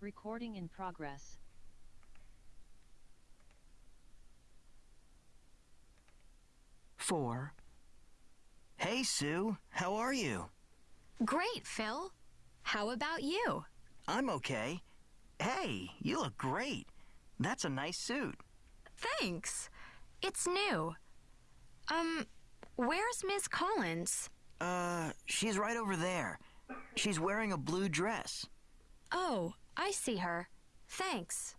Recording in progress. Four. Hey, Sue. How are you? Great, Phil. How about you? I'm okay. Hey, you look great. That's a nice suit. Thanks. It's new. Um, where's Miss Collins? Uh, she's right over there. She's wearing a blue dress. Oh, I see her. Thanks.